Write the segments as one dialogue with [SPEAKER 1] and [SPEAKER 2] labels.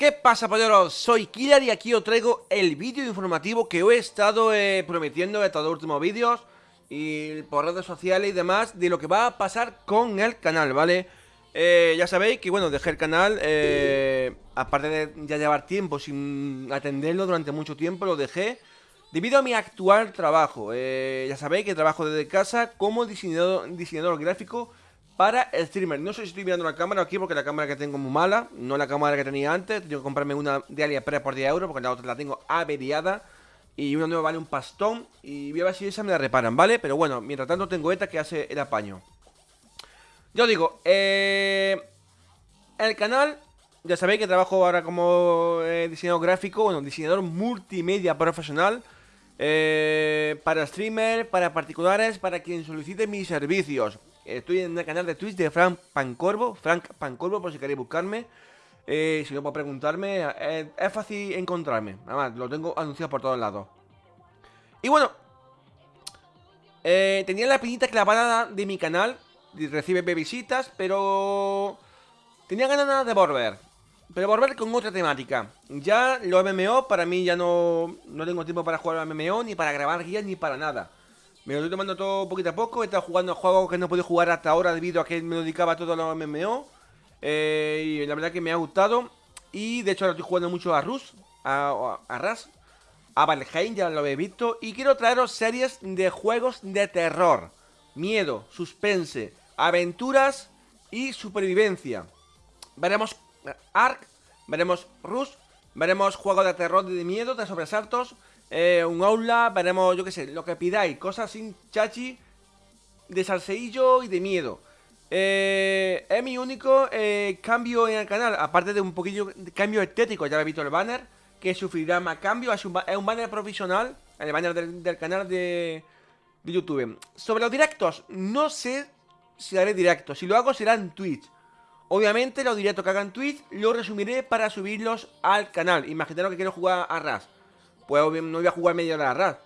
[SPEAKER 1] ¿Qué pasa, polleros? Soy Killer y aquí os traigo el vídeo informativo que he estado eh, prometiendo en estos últimos vídeos y por redes sociales y demás de lo que va a pasar con el canal, ¿vale? Eh, ya sabéis que, bueno, dejé el canal, eh, aparte de ya llevar tiempo sin atenderlo durante mucho tiempo, lo dejé debido a mi actual trabajo. ya sabéis que trabajo desde casa como diseñador gráfico para streamer. No sé si estoy mirando la cámara aquí porque la cámara que tengo es muy mala. No la cámara que tenía antes. Tengo que comprarme una de AliExpress por 10 euros porque la otra la tengo averiada. Y una nueva vale un pastón. Y voy a ver si esa me la reparan, ¿vale? Pero bueno, mientras tanto tengo esta que hace el apaño. Yo digo, eh, el canal, ya sabéis que trabajo ahora como eh, diseñador gráfico, bueno, diseñador multimedia profesional. Eh, para streamer, para particulares, para quien solicite mis servicios. Estoy en el canal de Twitch de Frank Pancorvo, Frank Pancorvo, por si queréis buscarme. Eh, si no, puedo preguntarme. Eh, es fácil encontrarme. Además, lo tengo anunciado por todos lados. Y bueno, eh, tenía la pinita clavada de mi canal. Recibe visitas, pero tenía ganas de volver. Pero volver con otra temática. Ya lo MMO, para mí ya no, no tengo tiempo para jugar al MMO, ni para grabar guías, ni para nada. Me lo estoy tomando todo poquito a poco. He estado jugando juegos que no he podido jugar hasta ahora debido a que me dedicaba todo a los MMO. Eh, y la verdad que me ha gustado. Y de hecho ahora estoy jugando mucho a Rus, a, a, Ras, a Valheim, ya lo habéis visto. Y quiero traeros series de juegos de terror, miedo, suspense, aventuras y supervivencia. Veremos Ark, veremos Rus, veremos juegos de terror, de miedo, de sobresaltos eh, un aula, veremos, yo qué sé, lo que pidáis, cosas sin chachi, de salseillo y de miedo. Eh, es mi único eh, cambio en el canal, aparte de un poquillo de cambio estético, ya habéis visto el banner, que sufrirá más cambio, es un, banner profesional, el banner del, canal de, de, YouTube. Sobre los directos, no sé si haré directos, si lo hago será en Twitch. Obviamente los directos que hagan Twitch los resumiré para subirlos al canal. Imaginaros que quiero jugar a RAS pues no voy a jugar media hora RAS.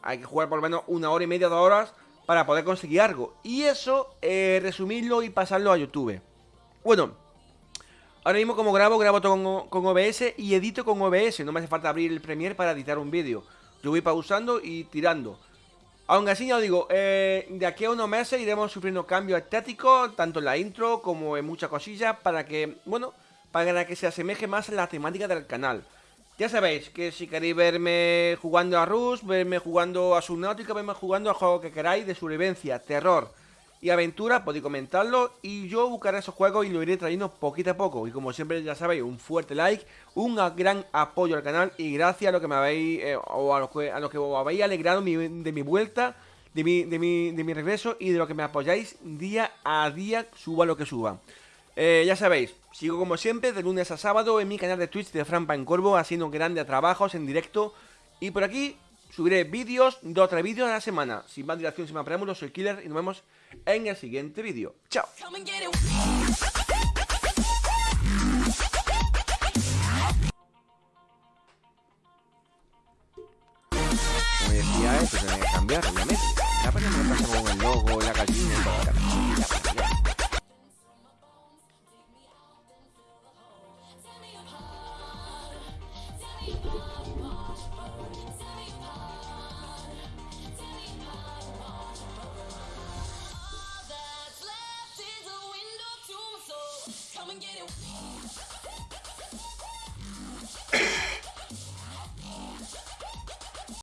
[SPEAKER 1] Hay que jugar por lo menos una hora y media, dos horas para poder conseguir algo. Y eso, eh, resumirlo y pasarlo a YouTube. Bueno, ahora mismo como grabo, grabo todo con, OBS y edito con OBS. No me hace falta abrir el Premiere para editar un vídeo. Yo voy pausando y tirando. Aunque así ya os digo, eh, de aquí a unos meses iremos sufriendo cambios estéticos, tanto en la intro como en muchas cosillas, para que, bueno, para que se asemeje más a la temática del canal. Ya sabéis que si queréis verme jugando a Rus, verme jugando a Subnautica, verme jugando a juegos que queráis de sobrevivencia, terror y aventura, podéis comentarlo y yo buscaré esos juegos y lo iré trayendo poquito a poco. Y como siempre ya sabéis, un fuerte like, un gran apoyo al canal y gracias a lo que me habéis, eh, o a lo que, a que os habéis alegrado de mi vuelta, de mi, de, mi, regreso y de lo que me apoyáis día a día, suba lo que suba. Eh, ya sabéis, sigo como siempre de lunes a sábado en mi canal de Twitch de Fran Corvo haciendo grandes trabajos en directo y por aquí subiré vídeos, dos o tres vídeos a la semana. Sin más dilación, sin más preámbulos, soy Killer y nos vemos en el siguiente vídeo. ¡Chao! Como decía, esto se que cambiar, obviamente. Ya me pasa con el logo, la gallina y toda Come and get it.